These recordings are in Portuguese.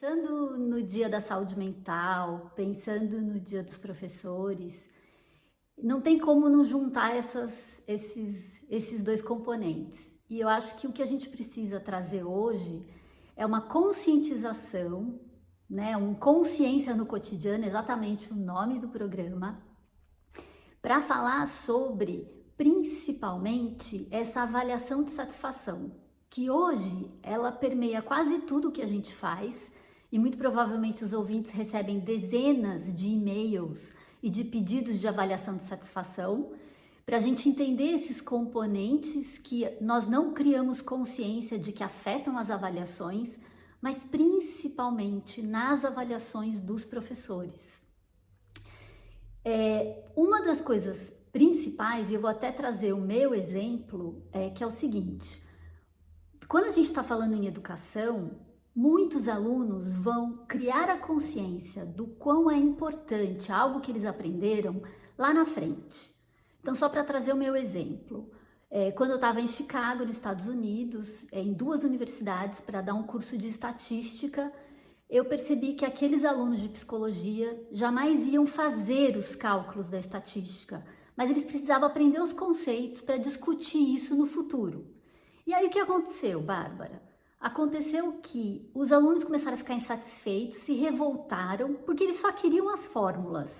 Pensando no dia da saúde mental, pensando no dia dos professores, não tem como não juntar essas, esses, esses dois componentes. E eu acho que o que a gente precisa trazer hoje é uma conscientização, né, um consciência no cotidiano, exatamente o nome do programa, para falar sobre principalmente essa avaliação de satisfação, que hoje ela permeia quase tudo que a gente faz e muito provavelmente os ouvintes recebem dezenas de e-mails e de pedidos de avaliação de satisfação para a gente entender esses componentes que nós não criamos consciência de que afetam as avaliações, mas principalmente nas avaliações dos professores. É, uma das coisas principais, e eu vou até trazer o meu exemplo, é que é o seguinte: quando a gente está falando em educação, muitos alunos vão criar a consciência do quão é importante algo que eles aprenderam lá na frente. Então, só para trazer o meu exemplo, é, quando eu estava em Chicago, nos Estados Unidos, é, em duas universidades, para dar um curso de estatística, eu percebi que aqueles alunos de psicologia jamais iam fazer os cálculos da estatística, mas eles precisavam aprender os conceitos para discutir isso no futuro. E aí o que aconteceu, Bárbara? Aconteceu que os alunos começaram a ficar insatisfeitos, se revoltaram, porque eles só queriam as fórmulas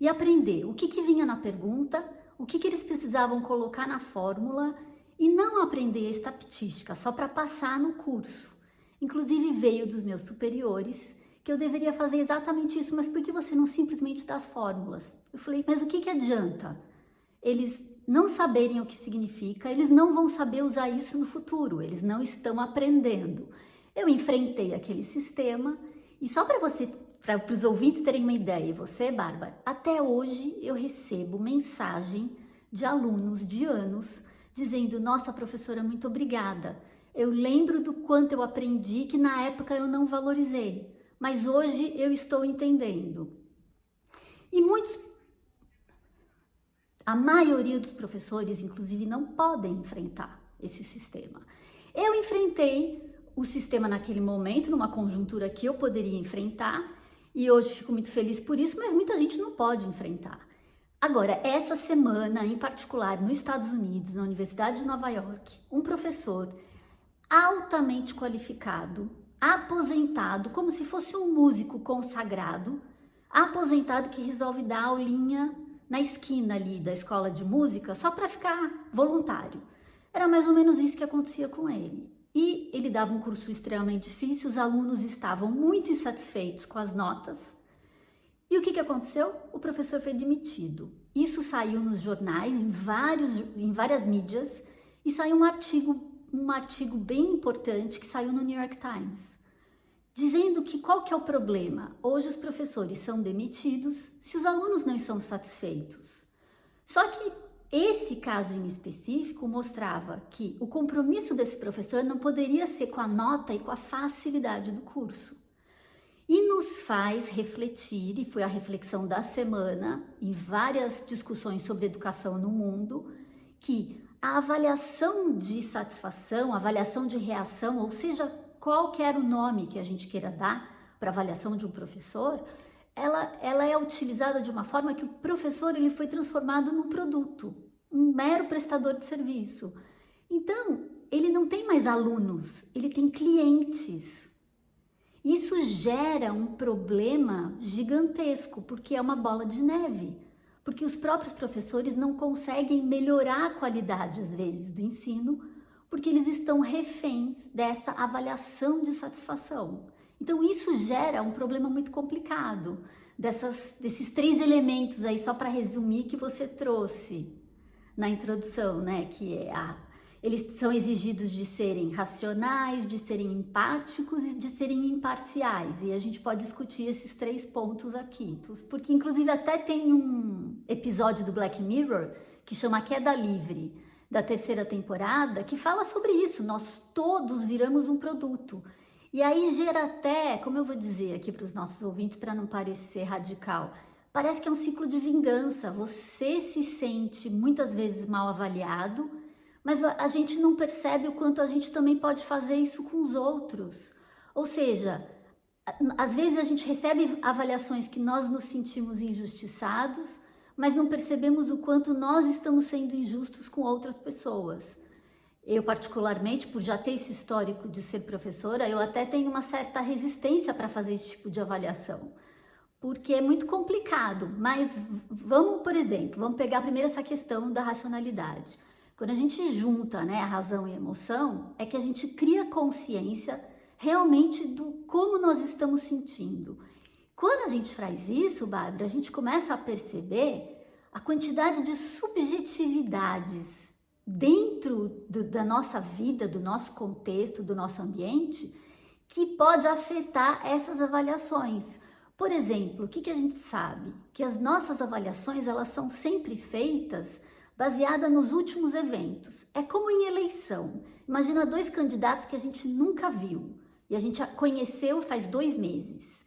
e aprender o que, que vinha na pergunta, o que, que eles precisavam colocar na fórmula e não aprender a estatística só para passar no curso. Inclusive veio dos meus superiores que eu deveria fazer exatamente isso, mas por que você não simplesmente dá as fórmulas? Eu falei, mas o que, que adianta? Eles não saberem o que significa, eles não vão saber usar isso no futuro, eles não estão aprendendo. Eu enfrentei aquele sistema e só para você, para os ouvintes terem uma ideia, e você, Bárbara, até hoje eu recebo mensagem de alunos de anos dizendo: Nossa, professora, muito obrigada. Eu lembro do quanto eu aprendi que na época eu não valorizei, mas hoje eu estou entendendo. E muitos a maioria dos professores, inclusive, não podem enfrentar esse sistema. Eu enfrentei o sistema naquele momento, numa conjuntura que eu poderia enfrentar, e hoje fico muito feliz por isso, mas muita gente não pode enfrentar. Agora, essa semana, em particular, nos Estados Unidos, na Universidade de Nova York, um professor altamente qualificado, aposentado, como se fosse um músico consagrado, aposentado que resolve dar aulinha na esquina ali da escola de música só para ficar voluntário. Era mais ou menos isso que acontecia com ele. E ele dava um curso extremamente difícil, os alunos estavam muito insatisfeitos com as notas. E o que, que aconteceu? O professor foi demitido. Isso saiu nos jornais, em, vários, em várias mídias, e saiu um artigo, um artigo bem importante que saiu no New York Times dizendo que qual que é o problema? Hoje os professores são demitidos se os alunos não estão satisfeitos. Só que esse caso em específico mostrava que o compromisso desse professor não poderia ser com a nota e com a facilidade do curso. E nos faz refletir, e foi a reflexão da semana, em várias discussões sobre educação no mundo, que a avaliação de satisfação, avaliação de reação, ou seja, qualquer o nome que a gente queira dar para avaliação de um professor, ela, ela é utilizada de uma forma que o professor ele foi transformado num produto, um mero prestador de serviço. Então, ele não tem mais alunos, ele tem clientes. Isso gera um problema gigantesco, porque é uma bola de neve. Porque os próprios professores não conseguem melhorar a qualidade, às vezes, do ensino, porque eles estão reféns dessa avaliação de satisfação. Então isso gera um problema muito complicado, dessas, desses três elementos aí, só para resumir, que você trouxe na introdução, né? Que é a, eles são exigidos de serem racionais, de serem empáticos e de serem imparciais. E a gente pode discutir esses três pontos aqui, porque inclusive até tem um episódio do Black Mirror que chama Queda Livre da terceira temporada que fala sobre isso. Nós todos viramos um produto. E aí gera até, como eu vou dizer aqui para os nossos ouvintes, para não parecer radical, parece que é um ciclo de vingança. Você se sente muitas vezes mal avaliado, mas a gente não percebe o quanto a gente também pode fazer isso com os outros. Ou seja, às vezes a gente recebe avaliações que nós nos sentimos injustiçados, mas não percebemos o quanto nós estamos sendo injustos com outras pessoas. Eu, particularmente, por já ter esse histórico de ser professora, eu até tenho uma certa resistência para fazer esse tipo de avaliação, porque é muito complicado. Mas vamos, por exemplo, vamos pegar primeiro essa questão da racionalidade. Quando a gente junta né, a razão e a emoção, é que a gente cria consciência realmente do como nós estamos sentindo. Quando a gente faz isso, Bárbara, a gente começa a perceber a quantidade de subjetividades dentro do, da nossa vida, do nosso contexto, do nosso ambiente, que pode afetar essas avaliações. Por exemplo, o que, que a gente sabe? Que as nossas avaliações elas são sempre feitas baseada nos últimos eventos. É como em eleição. Imagina dois candidatos que a gente nunca viu e a gente conheceu faz dois meses.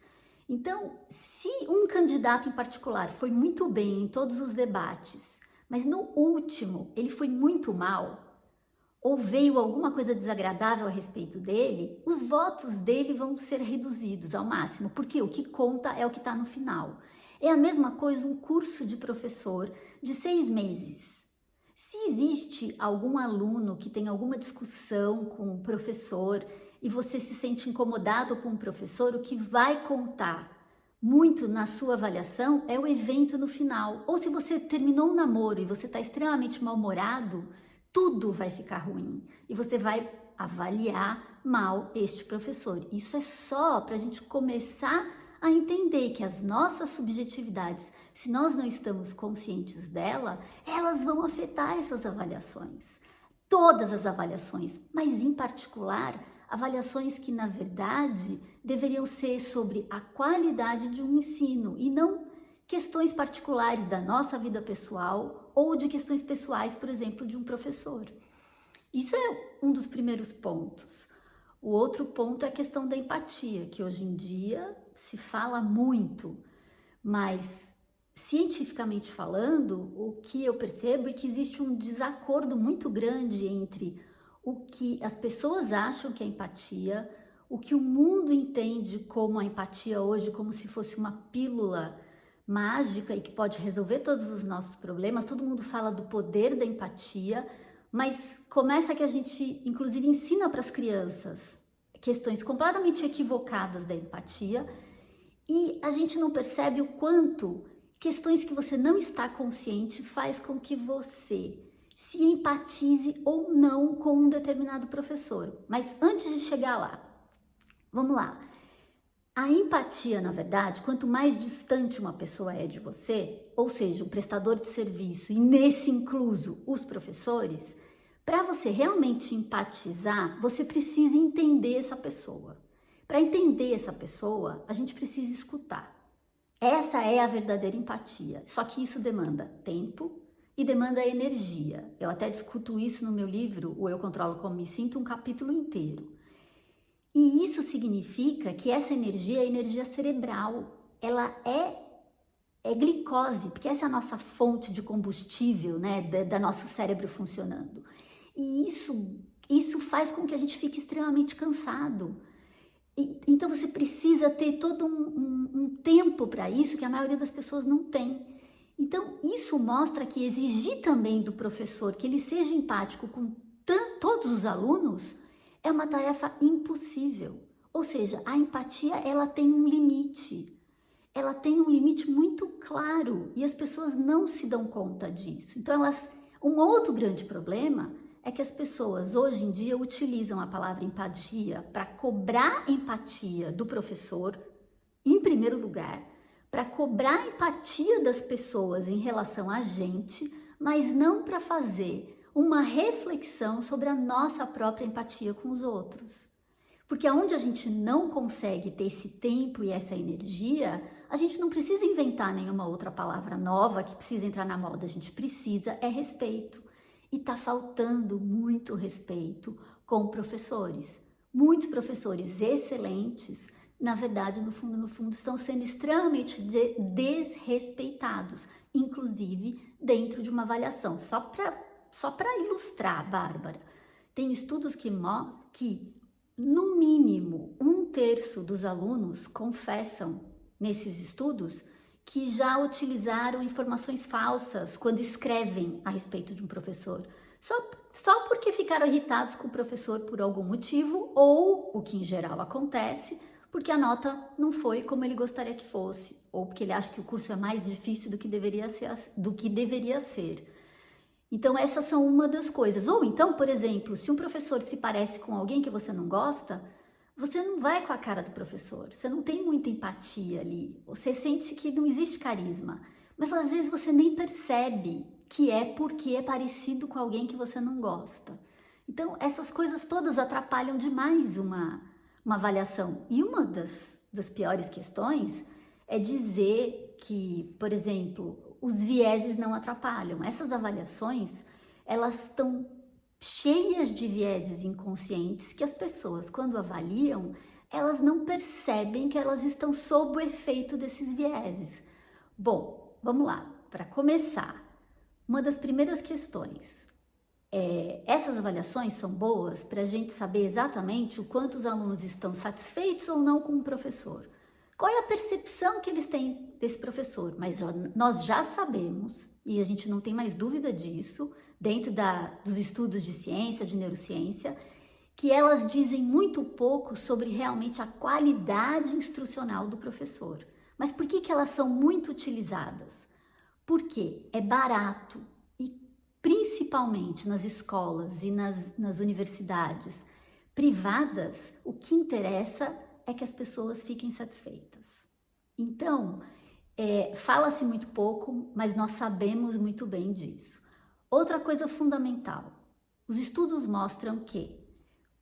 Então, se um candidato em particular foi muito bem em todos os debates, mas no último ele foi muito mal, ou veio alguma coisa desagradável a respeito dele, os votos dele vão ser reduzidos ao máximo, porque o que conta é o que está no final. É a mesma coisa um curso de professor de seis meses. Se existe algum aluno que tem alguma discussão com o professor e você se sente incomodado com o professor, o que vai contar muito na sua avaliação é o evento no final. Ou se você terminou um namoro e você está extremamente mal-humorado, tudo vai ficar ruim e você vai avaliar mal este professor. Isso é só para a gente começar a entender que as nossas subjetividades, se nós não estamos conscientes dela, elas vão afetar essas avaliações. Todas as avaliações, mas em particular avaliações que, na verdade, deveriam ser sobre a qualidade de um ensino e não questões particulares da nossa vida pessoal ou de questões pessoais, por exemplo, de um professor. Isso é um dos primeiros pontos. O outro ponto é a questão da empatia, que hoje em dia se fala muito, mas cientificamente falando, o que eu percebo é que existe um desacordo muito grande entre o que as pessoas acham que é empatia, o que o mundo entende como a empatia hoje, como se fosse uma pílula mágica e que pode resolver todos os nossos problemas. Todo mundo fala do poder da empatia, mas começa que a gente, inclusive, ensina para as crianças questões completamente equivocadas da empatia e a gente não percebe o quanto questões que você não está consciente faz com que você se empatize ou não com um determinado professor. Mas antes de chegar lá, vamos lá. A empatia, na verdade, quanto mais distante uma pessoa é de você, ou seja, o prestador de serviço, e nesse incluso os professores, para você realmente empatizar, você precisa entender essa pessoa. Para entender essa pessoa, a gente precisa escutar. Essa é a verdadeira empatia. Só que isso demanda tempo, e demanda energia. Eu até discuto isso no meu livro, O Eu Controlo Como Me Sinto, um capítulo inteiro. E isso significa que essa energia é energia cerebral, ela é, é glicose, porque essa é a nossa fonte de combustível, né, da, da nosso cérebro funcionando. E isso, isso faz com que a gente fique extremamente cansado. E, então você precisa ter todo um, um, um tempo para isso que a maioria das pessoas não tem. Então, isso mostra que exigir também do professor que ele seja empático com todos os alunos é uma tarefa impossível. Ou seja, a empatia ela tem um limite. Ela tem um limite muito claro e as pessoas não se dão conta disso. Então, elas, um outro grande problema é que as pessoas hoje em dia utilizam a palavra empatia para cobrar empatia do professor, em primeiro lugar, para cobrar empatia das pessoas em relação a gente, mas não para fazer uma reflexão sobre a nossa própria empatia com os outros. Porque aonde a gente não consegue ter esse tempo e essa energia, a gente não precisa inventar nenhuma outra palavra nova que precisa entrar na moda, a gente precisa é respeito. E tá faltando muito respeito com professores. Muitos professores excelentes na verdade, no fundo, no fundo, estão sendo extremamente de desrespeitados, inclusive dentro de uma avaliação. Só para só ilustrar, Bárbara, tem estudos que mostram que no mínimo um terço dos alunos confessam nesses estudos que já utilizaram informações falsas quando escrevem a respeito de um professor. Só, só porque ficaram irritados com o professor por algum motivo, ou, o que em geral acontece, porque a nota não foi como ele gostaria que fosse, ou porque ele acha que o curso é mais difícil do que deveria ser. Do que deveria ser. Então, essas são uma das coisas. Ou então, por exemplo, se um professor se parece com alguém que você não gosta, você não vai com a cara do professor, você não tem muita empatia ali, você sente que não existe carisma, mas às vezes você nem percebe que é porque é parecido com alguém que você não gosta. Então, essas coisas todas atrapalham demais uma, uma avaliação. E uma das, das piores questões é dizer que, por exemplo, os vieses não atrapalham. Essas avaliações, elas estão cheias de vieses inconscientes que as pessoas, quando avaliam, elas não percebem que elas estão sob o efeito desses vieses. Bom, vamos lá. Para começar, uma das primeiras questões é, essas avaliações são boas para a gente saber exatamente o quanto os alunos estão satisfeitos ou não com o professor. Qual é a percepção que eles têm desse professor? Mas nós já sabemos, e a gente não tem mais dúvida disso, dentro da, dos estudos de ciência, de neurociência, que elas dizem muito pouco sobre realmente a qualidade instrucional do professor. Mas por que, que elas são muito utilizadas? Porque é barato principalmente nas escolas e nas, nas universidades privadas, o que interessa é que as pessoas fiquem satisfeitas. Então, é, fala-se muito pouco, mas nós sabemos muito bem disso. Outra coisa fundamental: os estudos mostram que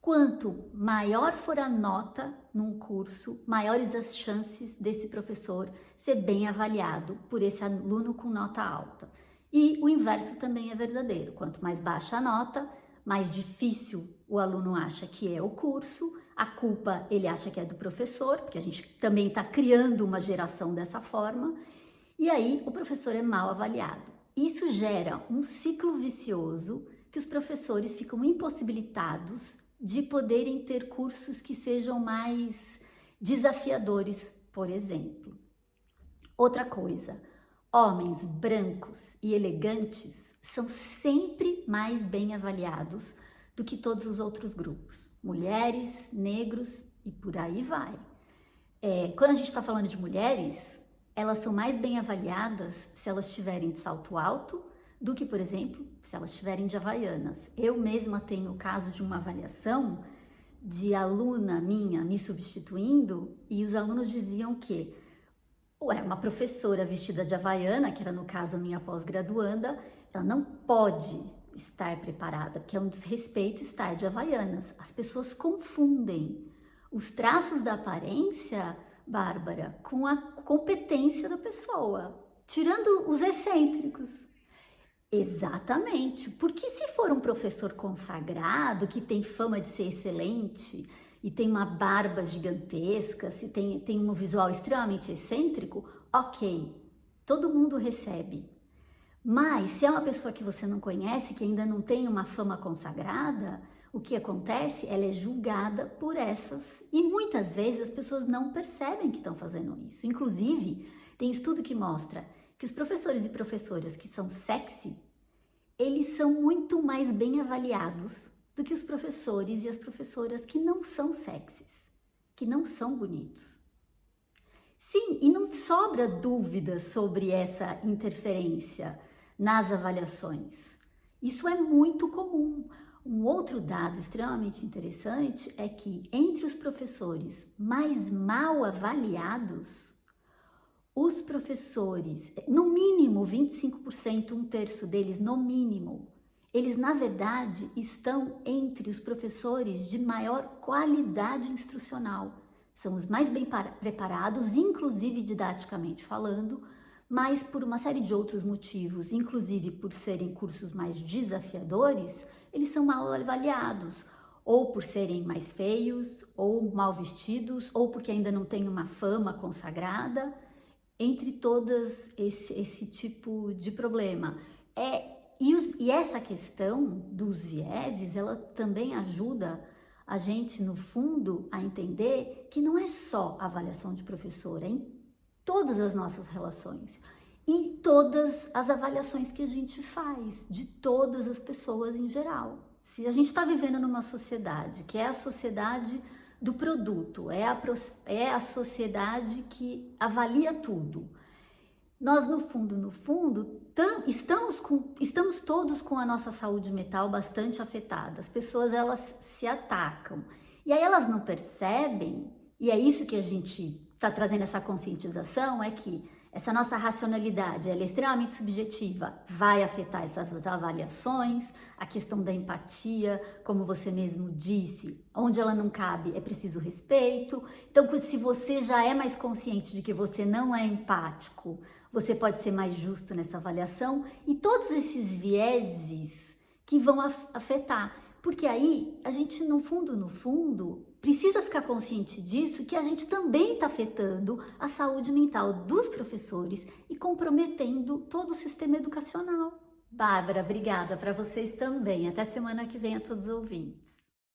quanto maior for a nota num curso, maiores as chances desse professor ser bem avaliado por esse aluno com nota alta. E o inverso também é verdadeiro: quanto mais baixa a nota, mais difícil o aluno acha que é o curso, a culpa ele acha que é do professor, porque a gente também está criando uma geração dessa forma, e aí o professor é mal avaliado. Isso gera um ciclo vicioso que os professores ficam impossibilitados de poderem ter cursos que sejam mais desafiadores, por exemplo. Outra coisa, homens brancos e elegantes são sempre mais bem avaliados do que todos os outros grupos, mulheres, negros e por aí vai. É, quando a gente está falando de mulheres, elas são mais bem avaliadas se elas estiverem de salto alto do que, por exemplo, se elas estiverem de havaianas. Eu mesma tenho o caso de uma avaliação de aluna minha me substituindo e os alunos diziam que ué, uma professora vestida de havaiana, que era no caso a minha pós-graduanda, ela não pode estar preparada, porque é um desrespeito estar de havaianas. As pessoas confundem os traços da aparência Bárbara, com a competência da pessoa, tirando os excêntricos. Exatamente, porque se for um professor consagrado, que tem fama de ser excelente e tem uma barba gigantesca, se tem, tem um visual extremamente excêntrico, ok, todo mundo recebe. Mas se é uma pessoa que você não conhece, que ainda não tem uma fama consagrada, o que acontece? Ela é julgada por essas e muitas vezes as pessoas não percebem que estão fazendo isso. Inclusive, tem estudo que mostra que os professores e professoras que são sexy, eles são muito mais bem avaliados do que os professores e as professoras que não são sexys, que não são bonitos. Sim, e não sobra dúvida sobre essa interferência nas avaliações. Isso é muito comum. Um outro dado extremamente interessante é que entre os professores mais mal avaliados, os professores, no mínimo 25%, um terço deles, no mínimo, eles na verdade estão entre os professores de maior qualidade instrucional. São os mais bem preparados, inclusive didaticamente falando, mas por uma série de outros motivos, inclusive por serem cursos mais desafiadores, eles são mal avaliados, ou por serem mais feios, ou mal vestidos, ou porque ainda não têm uma fama consagrada, entre todas esse, esse tipo de problema. É, e, os, e essa questão dos vieses, ela também ajuda a gente, no fundo, a entender que não é só avaliação de professor, é em todas as nossas relações e todas as avaliações que a gente faz de todas as pessoas em geral. Se a gente está vivendo numa sociedade que é a sociedade do produto, é a, é a sociedade que avalia tudo, nós no fundo, no fundo, tam, estamos, com, estamos todos com a nossa saúde mental bastante afetada. As pessoas elas se atacam e aí elas não percebem, e é isso que a gente está trazendo essa conscientização, é que essa nossa racionalidade ela é extremamente subjetiva, vai afetar essas avaliações, a questão da empatia, como você mesmo disse, onde ela não cabe é preciso respeito. Então, se você já é mais consciente de que você não é empático, você pode ser mais justo nessa avaliação e todos esses vieses que vão afetar. Porque aí a gente, no fundo, no fundo, precisa ficar consciente disso, que a gente também está afetando a saúde mental dos professores e comprometendo todo o sistema educacional. Bárbara, obrigada para vocês também. Até semana que vem a todos os ouvintes.